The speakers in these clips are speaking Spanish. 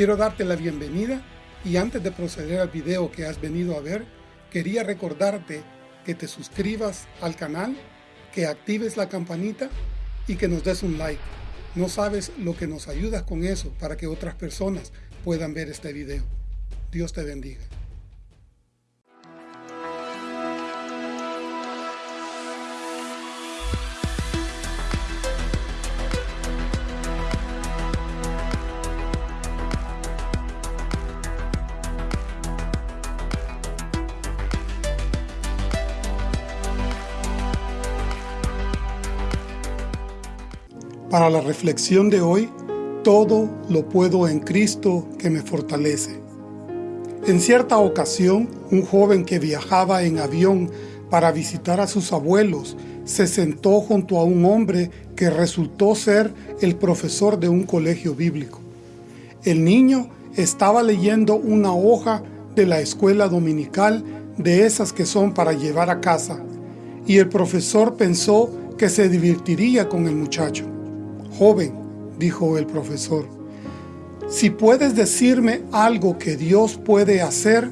Quiero darte la bienvenida y antes de proceder al video que has venido a ver, quería recordarte que te suscribas al canal, que actives la campanita y que nos des un like. No sabes lo que nos ayudas con eso para que otras personas puedan ver este video. Dios te bendiga. Para la reflexión de hoy, todo lo puedo en Cristo que me fortalece. En cierta ocasión, un joven que viajaba en avión para visitar a sus abuelos se sentó junto a un hombre que resultó ser el profesor de un colegio bíblico. El niño estaba leyendo una hoja de la escuela dominical de esas que son para llevar a casa, y el profesor pensó que se divertiría con el muchacho. Joven, dijo el profesor, si puedes decirme algo que Dios puede hacer,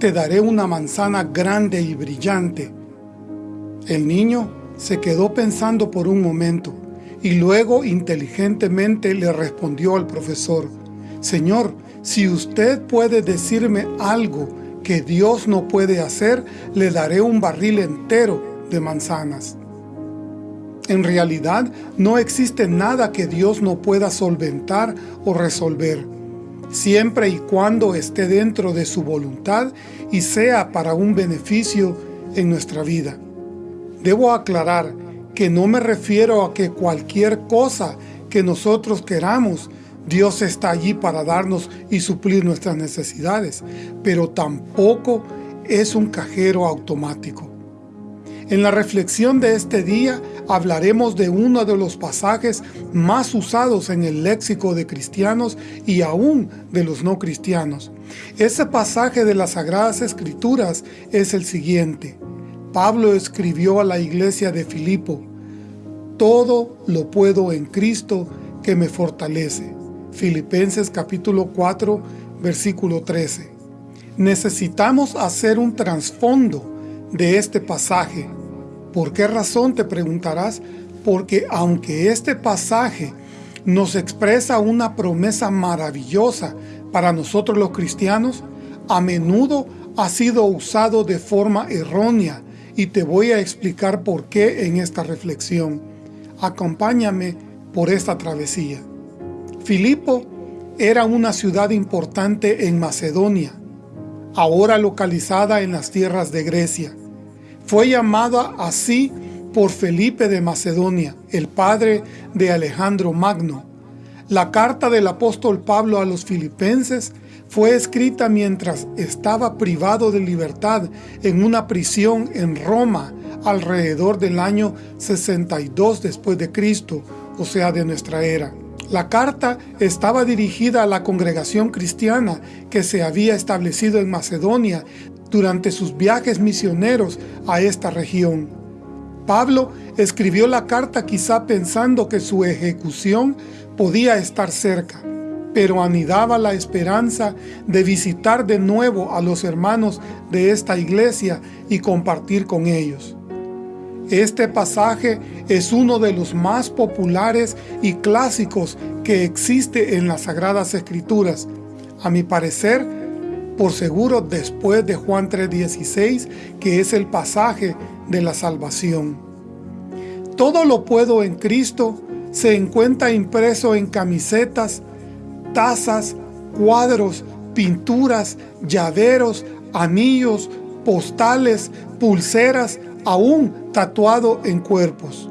te daré una manzana grande y brillante. El niño se quedó pensando por un momento y luego inteligentemente le respondió al profesor, Señor, si usted puede decirme algo que Dios no puede hacer, le daré un barril entero de manzanas. En realidad, no existe nada que Dios no pueda solventar o resolver, siempre y cuando esté dentro de su voluntad y sea para un beneficio en nuestra vida. Debo aclarar que no me refiero a que cualquier cosa que nosotros queramos, Dios está allí para darnos y suplir nuestras necesidades, pero tampoco es un cajero automático. En la reflexión de este día hablaremos de uno de los pasajes más usados en el léxico de cristianos y aún de los no cristianos. Ese pasaje de las Sagradas Escrituras es el siguiente. Pablo escribió a la iglesia de Filipo, Todo lo puedo en Cristo que me fortalece. Filipenses capítulo 4, versículo 13. Necesitamos hacer un trasfondo de este pasaje. ¿Por qué razón te preguntarás? Porque aunque este pasaje nos expresa una promesa maravillosa para nosotros los cristianos, a menudo ha sido usado de forma errónea y te voy a explicar por qué en esta reflexión. Acompáñame por esta travesía. Filipo era una ciudad importante en Macedonia, ahora localizada en las tierras de Grecia. Fue llamada así por Felipe de Macedonia, el padre de Alejandro Magno. La carta del apóstol Pablo a los filipenses fue escrita mientras estaba privado de libertad en una prisión en Roma alrededor del año 62 después de Cristo, o sea de nuestra era. La carta estaba dirigida a la congregación cristiana que se había establecido en Macedonia durante sus viajes misioneros a esta región. Pablo escribió la carta quizá pensando que su ejecución podía estar cerca, pero anidaba la esperanza de visitar de nuevo a los hermanos de esta iglesia y compartir con ellos. Este pasaje es uno de los más populares y clásicos que existe en las Sagradas Escrituras. A mi parecer, por seguro después de Juan 3.16, que es el pasaje de la salvación. Todo lo puedo en Cristo se encuentra impreso en camisetas, tazas, cuadros, pinturas, llaveros, anillos, postales, pulseras, aún tatuado en cuerpos.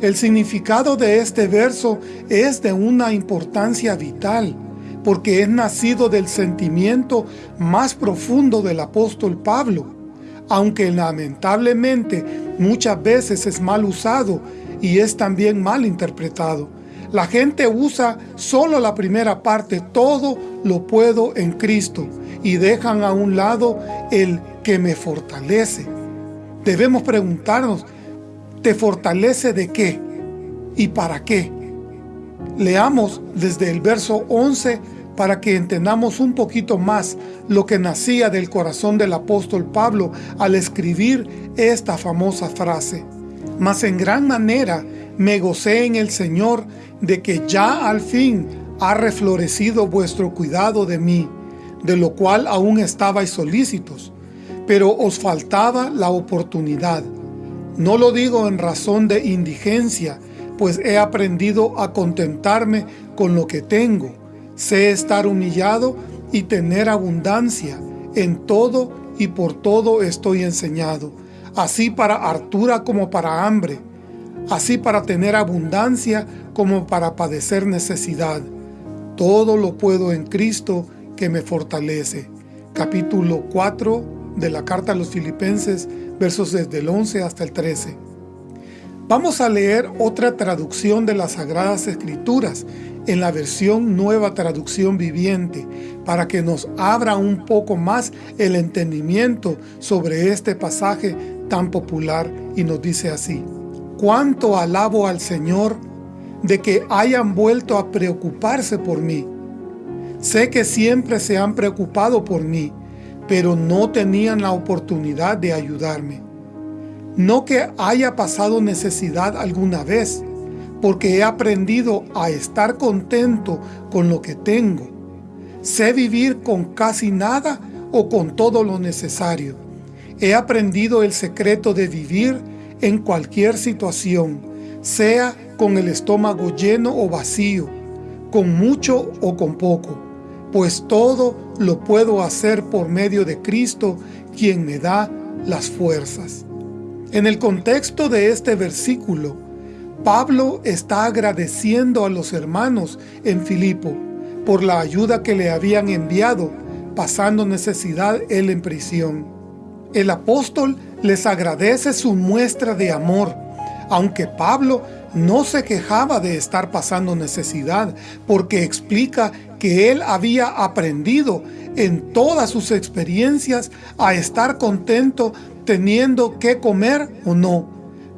El significado de este verso es de una importancia vital porque es nacido del sentimiento más profundo del apóstol Pablo, aunque lamentablemente muchas veces es mal usado y es también mal interpretado. La gente usa solo la primera parte, todo lo puedo en Cristo, y dejan a un lado el que me fortalece. Debemos preguntarnos, ¿te fortalece de qué? ¿Y para qué? Leamos desde el verso 11 para que entendamos un poquito más lo que nacía del corazón del apóstol Pablo al escribir esta famosa frase. Mas en gran manera me gocé en el Señor de que ya al fin ha reflorecido vuestro cuidado de mí, de lo cual aún estabais solícitos, pero os faltaba la oportunidad. No lo digo en razón de indigencia, pues he aprendido a contentarme con lo que tengo. Sé estar humillado y tener abundancia. En todo y por todo estoy enseñado, así para hartura como para hambre, así para tener abundancia como para padecer necesidad. Todo lo puedo en Cristo que me fortalece. Capítulo 4 de la carta a los filipenses, versos desde el 11 hasta el 13. Vamos a leer otra traducción de las Sagradas Escrituras en la versión Nueva Traducción Viviente para que nos abra un poco más el entendimiento sobre este pasaje tan popular y nos dice así cuánto alabo al Señor de que hayan vuelto a preocuparse por mí. Sé que siempre se han preocupado por mí, pero no tenían la oportunidad de ayudarme. No que haya pasado necesidad alguna vez, porque he aprendido a estar contento con lo que tengo. Sé vivir con casi nada o con todo lo necesario. He aprendido el secreto de vivir en cualquier situación, sea con el estómago lleno o vacío, con mucho o con poco, pues todo lo puedo hacer por medio de Cristo, quien me da las fuerzas. En el contexto de este versículo, Pablo está agradeciendo a los hermanos en Filipo por la ayuda que le habían enviado, pasando necesidad él en prisión. El apóstol les agradece su muestra de amor, aunque Pablo no se quejaba de estar pasando necesidad, porque explica que él había aprendido en todas sus experiencias a estar contento teniendo que comer o no,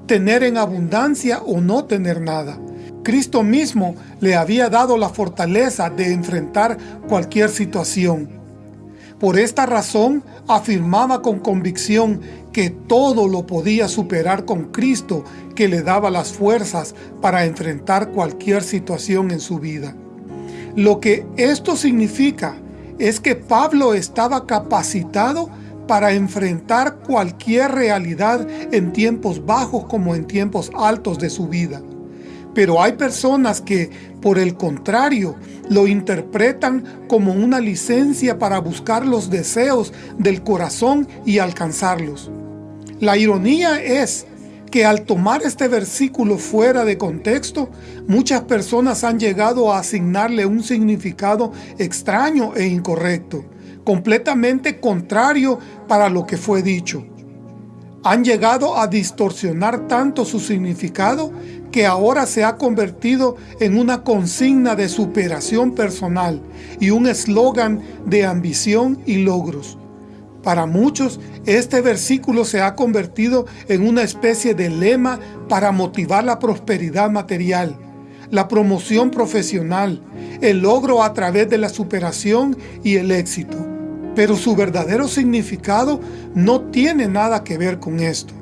tener en abundancia o no tener nada. Cristo mismo le había dado la fortaleza de enfrentar cualquier situación. Por esta razón afirmaba con convicción que todo lo podía superar con Cristo que le daba las fuerzas para enfrentar cualquier situación en su vida. Lo que esto significa es que Pablo estaba capacitado para enfrentar cualquier realidad en tiempos bajos como en tiempos altos de su vida. Pero hay personas que, por el contrario, lo interpretan como una licencia para buscar los deseos del corazón y alcanzarlos. La ironía es que al tomar este versículo fuera de contexto, muchas personas han llegado a asignarle un significado extraño e incorrecto, completamente contrario para lo que fue dicho. Han llegado a distorsionar tanto su significado que ahora se ha convertido en una consigna de superación personal y un eslogan de ambición y logros. Para muchos, este versículo se ha convertido en una especie de lema para motivar la prosperidad material, la promoción profesional, el logro a través de la superación y el éxito. Pero su verdadero significado no tiene nada que ver con esto.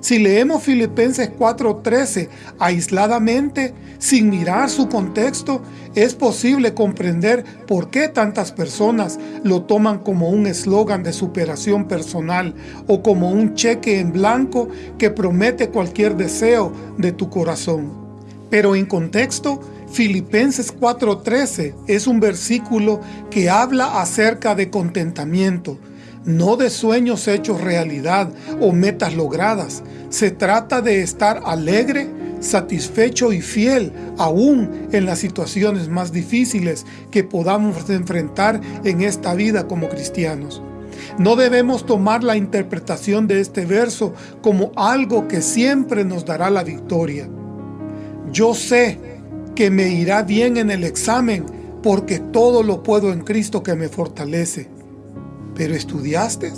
Si leemos Filipenses 4.13 aisladamente, sin mirar su contexto, es posible comprender por qué tantas personas lo toman como un eslogan de superación personal o como un cheque en blanco que promete cualquier deseo de tu corazón. Pero en contexto, Filipenses 4.13 es un versículo que habla acerca de contentamiento, no de sueños hechos realidad o metas logradas. Se trata de estar alegre, satisfecho y fiel aún en las situaciones más difíciles que podamos enfrentar en esta vida como cristianos. No debemos tomar la interpretación de este verso como algo que siempre nos dará la victoria. Yo sé que me irá bien en el examen porque todo lo puedo en Cristo que me fortalece. ¿Pero estudiaste?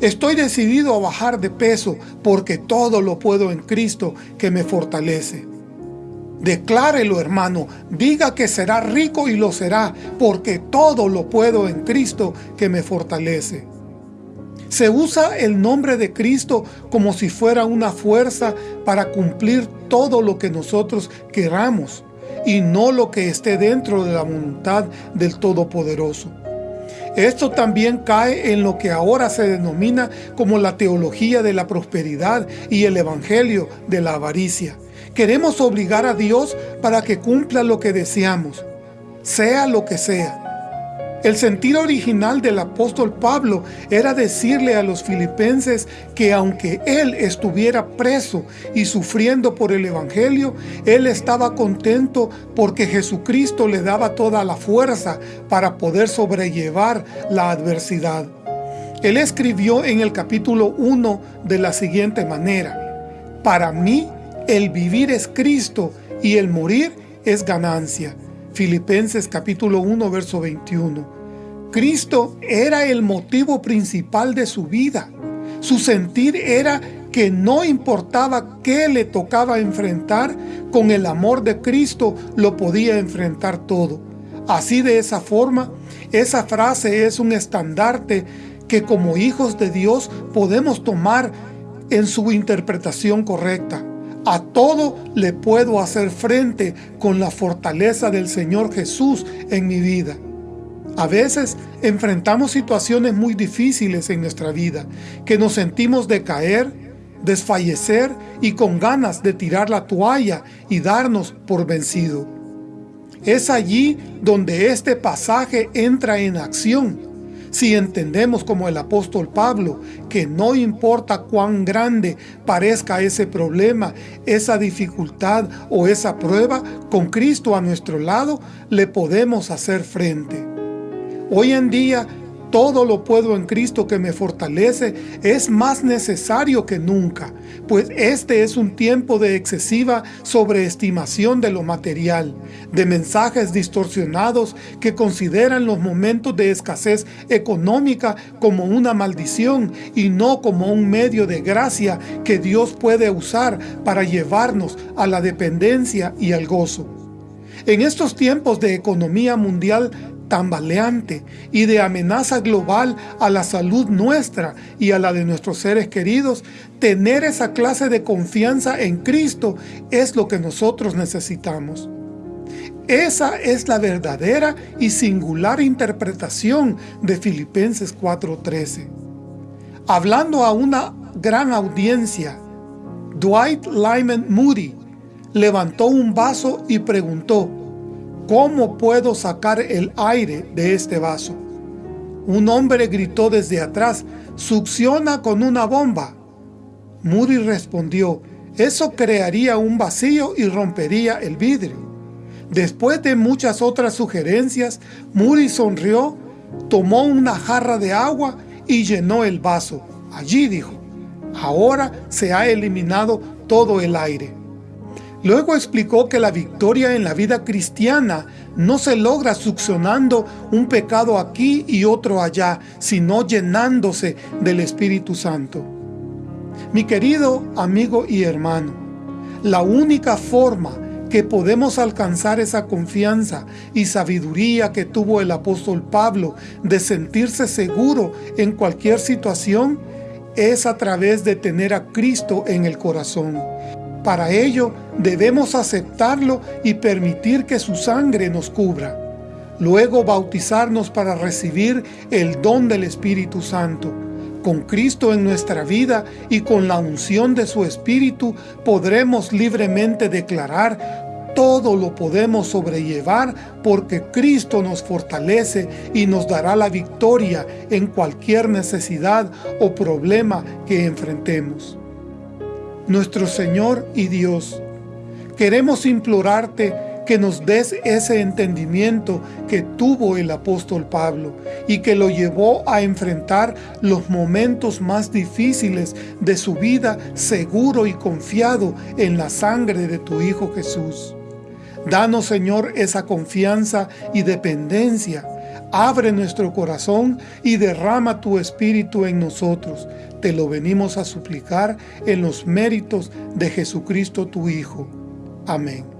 Estoy decidido a bajar de peso porque todo lo puedo en Cristo que me fortalece. Declárelo, hermano. Diga que será rico y lo será, porque todo lo puedo en Cristo que me fortalece. Se usa el nombre de Cristo como si fuera una fuerza para cumplir todo lo que nosotros queramos y no lo que esté dentro de la voluntad del Todopoderoso. Esto también cae en lo que ahora se denomina como la teología de la prosperidad y el evangelio de la avaricia. Queremos obligar a Dios para que cumpla lo que deseamos, sea lo que sea. El sentido original del apóstol Pablo era decirle a los filipenses que aunque él estuviera preso y sufriendo por el evangelio, él estaba contento porque Jesucristo le daba toda la fuerza para poder sobrellevar la adversidad. Él escribió en el capítulo 1 de la siguiente manera, Para mí el vivir es Cristo y el morir es ganancia. Filipenses capítulo 1, verso 21. Cristo era el motivo principal de su vida. Su sentir era que no importaba qué le tocaba enfrentar, con el amor de Cristo lo podía enfrentar todo. Así de esa forma, esa frase es un estandarte que como hijos de Dios podemos tomar en su interpretación correcta. A todo le puedo hacer frente con la fortaleza del Señor Jesús en mi vida. A veces enfrentamos situaciones muy difíciles en nuestra vida, que nos sentimos decaer, desfallecer y con ganas de tirar la toalla y darnos por vencido. Es allí donde este pasaje entra en acción si entendemos como el apóstol Pablo que no importa cuán grande parezca ese problema, esa dificultad o esa prueba, con Cristo a nuestro lado le podemos hacer frente. Hoy en día todo lo puedo en Cristo que me fortalece, es más necesario que nunca, pues este es un tiempo de excesiva sobreestimación de lo material, de mensajes distorsionados que consideran los momentos de escasez económica como una maldición y no como un medio de gracia que Dios puede usar para llevarnos a la dependencia y al gozo. En estos tiempos de economía mundial tambaleante y de amenaza global a la salud nuestra y a la de nuestros seres queridos, tener esa clase de confianza en Cristo es lo que nosotros necesitamos. Esa es la verdadera y singular interpretación de Filipenses 4.13. Hablando a una gran audiencia, Dwight Lyman Moody levantó un vaso y preguntó, ¿Cómo puedo sacar el aire de este vaso? Un hombre gritó desde atrás, succiona con una bomba. Moody respondió, eso crearía un vacío y rompería el vidrio. Después de muchas otras sugerencias, Moody sonrió, tomó una jarra de agua y llenó el vaso. Allí dijo, ahora se ha eliminado todo el aire. Luego explicó que la victoria en la vida cristiana no se logra succionando un pecado aquí y otro allá, sino llenándose del Espíritu Santo. Mi querido amigo y hermano, la única forma que podemos alcanzar esa confianza y sabiduría que tuvo el apóstol Pablo de sentirse seguro en cualquier situación es a través de tener a Cristo en el corazón para ello debemos aceptarlo y permitir que su sangre nos cubra. Luego bautizarnos para recibir el don del Espíritu Santo. Con Cristo en nuestra vida y con la unción de su Espíritu podremos libremente declarar todo lo podemos sobrellevar porque Cristo nos fortalece y nos dará la victoria en cualquier necesidad o problema que enfrentemos nuestro Señor y Dios. Queremos implorarte que nos des ese entendimiento que tuvo el apóstol Pablo y que lo llevó a enfrentar los momentos más difíciles de su vida seguro y confiado en la sangre de tu Hijo Jesús. Danos, Señor, esa confianza y dependencia Abre nuestro corazón y derrama tu Espíritu en nosotros. Te lo venimos a suplicar en los méritos de Jesucristo tu Hijo. Amén.